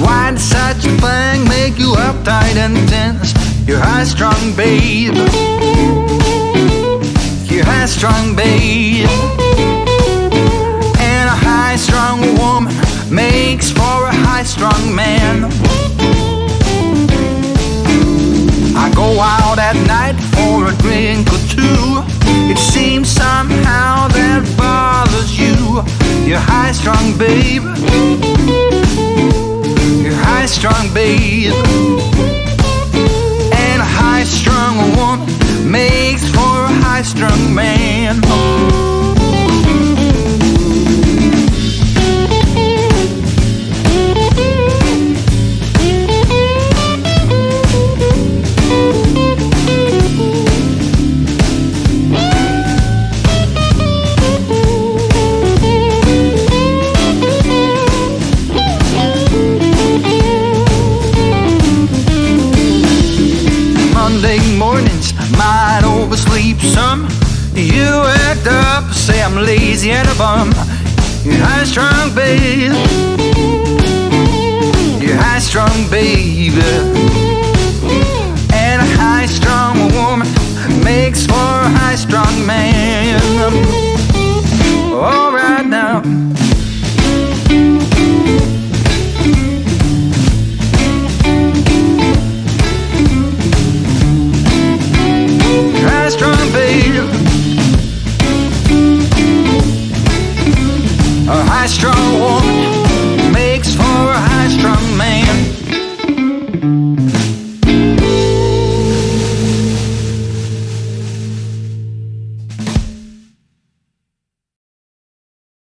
Why such a thing make you uptight and tense? You're high strung, babe. You're high strung, babe. And a high strung woman makes for a high strung man. I go out at night for a drink or two. It seems somehow that bothers you. You're high strung, babe. Strung man. Mornings might oversleep some. You act up, say I'm lazy and a bum. You're high strung, babe. You're high strung, baby. And a high strung woman makes for a high strung man. makes for a high strung